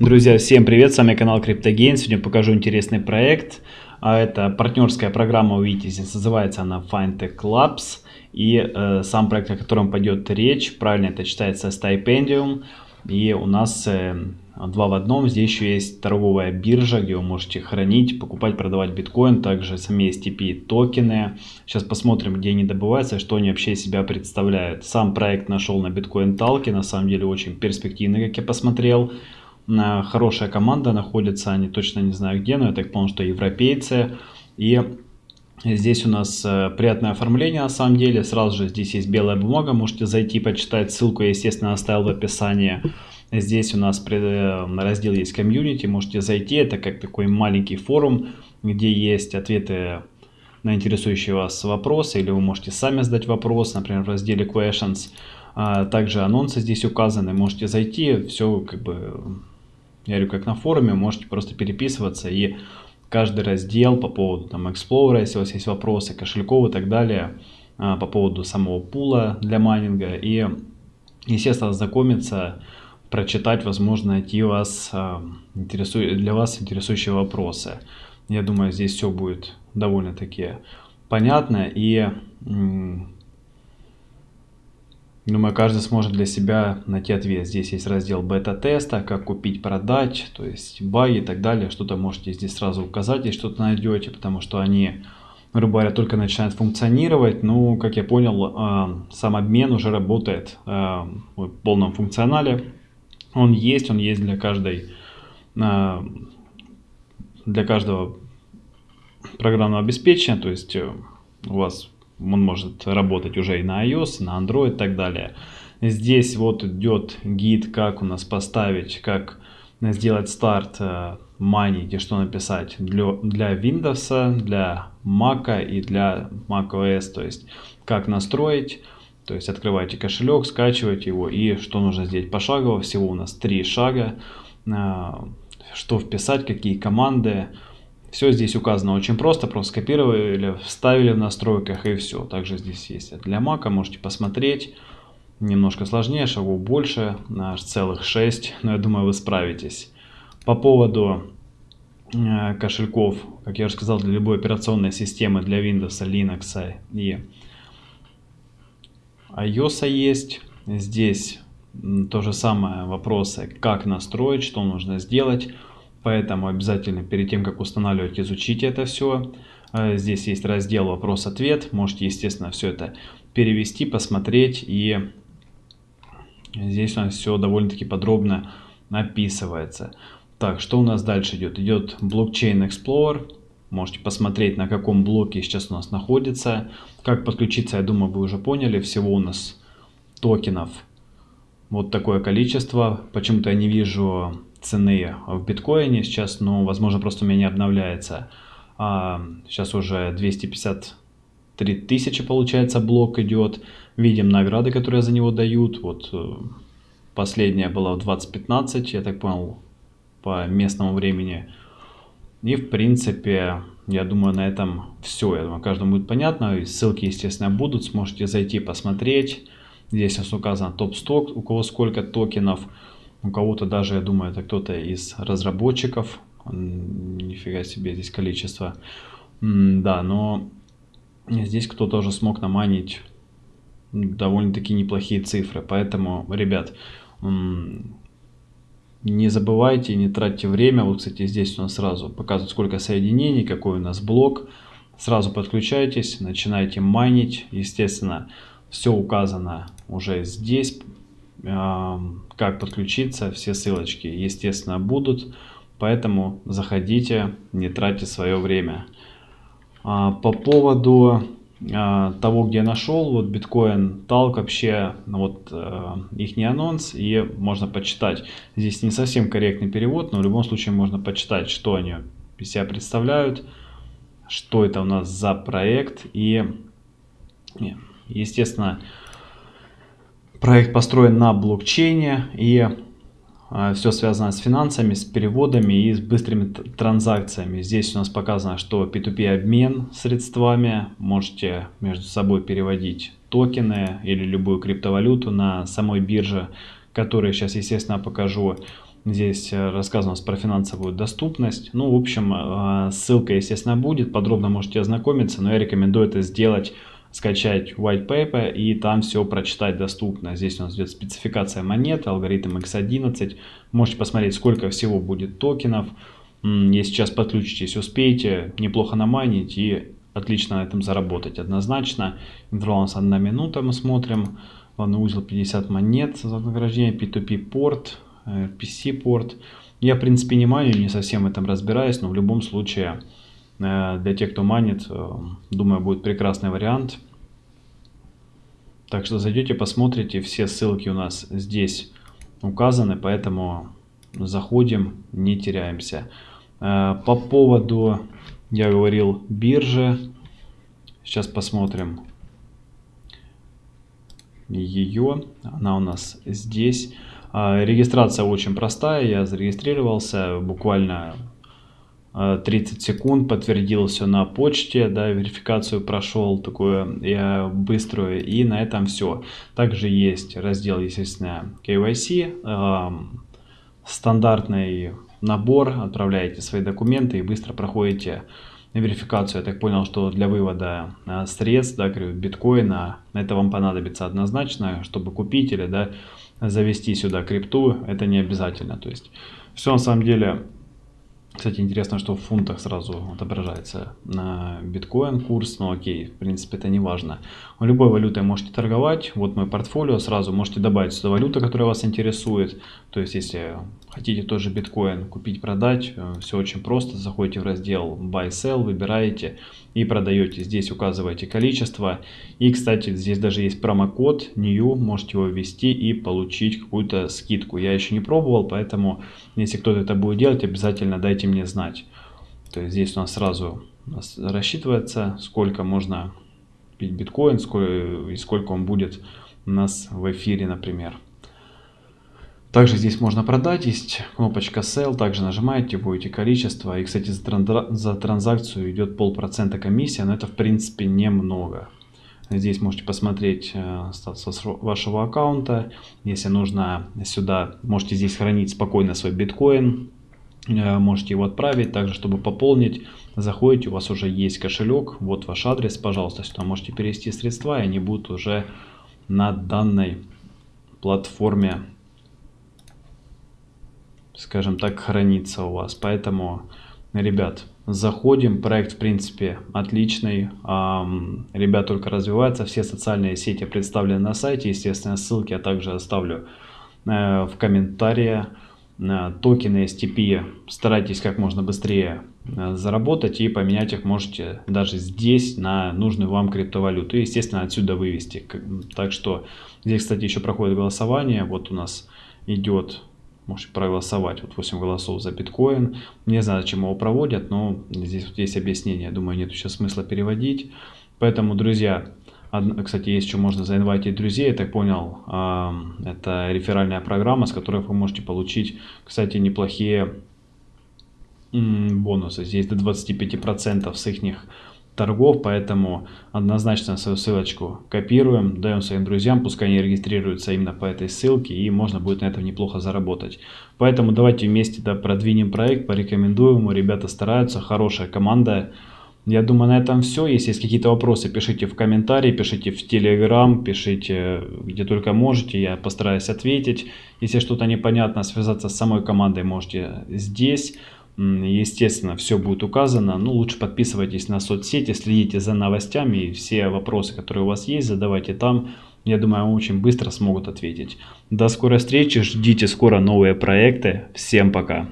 Друзья, всем привет, с вами канал CryptoGain. Сегодня покажу интересный проект. А, это партнерская программа, увидите, здесь называется она FindTech Labs. И э, сам проект, о котором пойдет речь, правильно это читается Stipendium. И у нас э, два в одном. Здесь еще есть торговая биржа, где вы можете хранить, покупать, продавать биткоин. Также сами STP токены. Сейчас посмотрим, где они добываются, что они вообще себя представляют. Сам проект нашел на биткоин талке. На самом деле очень перспективный, как я посмотрел хорошая команда находится, они точно не знаю где, но я так понял, что европейцы. И здесь у нас э, приятное оформление на самом деле. Сразу же здесь есть белая бумага, можете зайти почитать. Ссылку я, естественно, оставил в описании. Здесь у нас э, раздел есть комьюнити, можете зайти. Это как такой маленький форум, где есть ответы на интересующие вас вопросы, или вы можете сами задать вопрос, например, в разделе questions. А также анонсы здесь указаны, можете зайти, все как бы я говорю, как на форуме, можете просто переписываться и каждый раздел по поводу там Explorer, если у вас есть вопросы, кошельков и так далее, а, по поводу самого пула для майнинга и, естественно, ознакомиться, прочитать, возможно, найти вас, а, для вас интересующие вопросы. Я думаю, здесь все будет довольно-таки понятно и Думаю, каждый сможет для себя найти ответ. Здесь есть раздел бета-теста, как купить, продать, то есть баги и так далее. Что-то можете здесь сразу указать, если что-то найдете, потому что они, грубо говоря, только начинают функционировать. Ну, как я понял, а, сам обмен уже работает а, в полном функционале. Он есть, он есть для каждой, а, для каждого программного обеспечения, то есть э, у вас он может работать уже и на iOS, на Android и так далее. Здесь вот идет гид, как у нас поставить, как сделать старт э, майнить и что написать для, для Windows, для Mac и для macOS. То есть как настроить, то есть открывайте кошелек, скачивайте его и что нужно сделать пошагово. Всего у нас три шага. Э, что вписать, какие команды, все здесь указано очень просто, просто скопировали, вставили в настройках и все. Также здесь есть для Mac, можете посмотреть. Немножко сложнее, шагов больше, аж целых 6, но я думаю вы справитесь. По поводу э, кошельков, как я уже сказал, для любой операционной системы, для Windows, Linux и iOS есть. Здесь то же самое вопросы, как настроить, что нужно сделать. Поэтому обязательно перед тем, как устанавливать, изучите это все. Э, здесь есть раздел вопрос-ответ. Можете, естественно, все это перевести, посмотреть. И здесь у нас все довольно-таки подробно описывается. Так, что у нас дальше идет? Идет блокчейн Explorer. Можете посмотреть, на каком блоке сейчас у нас находится. Как подключиться, я думаю, вы уже поняли. Всего у нас токенов вот такое количество. Почему-то я не вижу цены в биткоине сейчас, но, возможно, просто у меня не обновляется. А, сейчас уже 253 тысячи, получается, блок идет. Видим награды, которые за него дают. Вот э, последняя была в 2015, я так понял, по местному времени. И, в принципе, я думаю, на этом все. Я думаю, каждому будет понятно. Ссылки, естественно, будут. Сможете зайти, посмотреть. Здесь у нас указан топ-сток, у кого сколько токенов. У кого-то даже, я думаю, это кто-то из разработчиков. Нифига себе здесь количество. Да, но здесь кто-то уже смог наманить довольно-таки неплохие цифры. Поэтому, ребят, не забывайте, не тратьте время. Вот, кстати, здесь у нас сразу показывают, сколько соединений, какой у нас блок. Сразу подключайтесь, начинайте майнить. Естественно, все указано уже здесь как подключиться, все ссылочки, естественно, будут. Поэтому заходите, не тратьте свое время. А, по поводу а, того, где нашел, вот биткоин талк вообще, ну вот э, их не анонс, и можно почитать. Здесь не совсем корректный перевод, но в любом случае можно почитать, что они из себя представляют, что это у нас за проект, и, естественно, Проект построен на блокчейне и а, все связано с финансами, с переводами и с быстрыми транзакциями. Здесь у нас показано, что P2P обмен средствами. Можете между собой переводить токены или любую криптовалюту на самой бирже, которую сейчас, естественно, покажу. Здесь э, рассказано про финансовую доступность. Ну, в общем, э, ссылка, естественно, будет. Подробно можете ознакомиться, но я рекомендую это сделать скачать white paper и там все прочитать доступно. Здесь у нас идет спецификация монет, алгоритм X11. Можете посмотреть, сколько всего будет токенов. Если сейчас подключитесь, успеете неплохо наманить и отлично на этом заработать однозначно. Интервал у нас 1 минута мы смотрим. Главный узел 50 монет за вознаграждение, P2P порт, PC порт. Я в принципе не маню, не совсем в этом разбираюсь, но в любом случае Э, для тех, кто манит, э, думаю, будет прекрасный вариант. Так что зайдете, посмотрите, все ссылки у нас здесь указаны, поэтому заходим, не теряемся. Э, по поводу, я говорил, биржи, сейчас посмотрим ее, она у нас здесь. Регистрация очень простая, я зарегистрировался буквально 30 э, секунд, подтвердил все на почте, да, верификацию прошел такую я быструю, и на этом все. Также есть раздел, естественно, KYC, э, стандартный набор, отправляете свои документы и быстро проходите верификацию. Я так понял, что для вывода э, средств, да, биткоина, это вам понадобится однозначно, чтобы купить или, да, завести сюда крипту, это не обязательно. То есть все на самом деле кстати, интересно, что в фунтах сразу отображается на биткоин курс, но окей, в принципе это не важно. Любой валютой можете торговать, вот мой портфолио, сразу можете добавить сюда валюту, которая вас интересует. То есть, если хотите тоже биткоин купить, продать, э, все очень просто, заходите в раздел Buy Sell, выбираете и продаете. Здесь указываете количество. И, кстати, здесь даже есть промокод NEW, можете его ввести и получить какую-то скидку. Я еще не пробовал, поэтому, если кто-то это будет делать, обязательно дайте мне знать. То есть здесь у нас сразу рассчитывается, сколько можно купить биткоин, сколько, и сколько он будет у нас в эфире, например. Также здесь можно продать, есть кнопочка Sell, также нажимаете, вводите количество. И, кстати, за, транза за транзакцию идет полпроцента комиссия, но это, в принципе, немного. Здесь можете посмотреть э, статус вашего аккаунта. Если нужно сюда, можете здесь хранить спокойно свой биткоин. Э, можете его отправить, также чтобы пополнить. Заходите, у вас уже есть кошелек, вот ваш адрес, пожалуйста, сюда можете перевести средства, и они будут уже на данной платформе скажем так, хранится у вас. Поэтому, ребят, заходим. Проект, в принципе, отличный. Ребят только развивается. Все социальные сети представлены на сайте. Естественно, ссылки я также оставлю э, в комментариях. Э, токены STP старайтесь как можно быстрее э, заработать и поменять их можете даже здесь на нужную вам криптовалюту. И, естественно, отсюда вывести. Так что здесь, кстати, еще проходит голосование. Вот у нас идет можете проголосовать. Вот 8 голосов за биткоин. Не знаю, зачем его проводят, но здесь вот есть объяснение. Думаю, нет еще смысла переводить. Поэтому, друзья, кстати, есть еще можно заинвайтить друзей, я так понял. Это реферальная программа, с которой вы можете получить, кстати, неплохие бонусы. Здесь до 25% с их торгов, поэтому однозначно свою ссылочку копируем, даем своим друзьям, пускай они регистрируются именно по этой ссылке, и можно будет на этом неплохо заработать. Поэтому давайте вместе да, продвинем проект, порекомендуем ребята стараются, хорошая команда. Я думаю, на этом все. Если есть какие-то вопросы, пишите в комментарии, пишите в Телеграм, пишите где только можете, я постараюсь ответить. Если что-то непонятно, связаться с самой командой можете здесь. Естественно, все будет указано. Ну, лучше подписывайтесь на соцсети, следите за новостями. И все вопросы, которые у вас есть, задавайте там. Я думаю, вам очень быстро смогут ответить. До скорой встречи, ждите скоро новые проекты. Всем пока!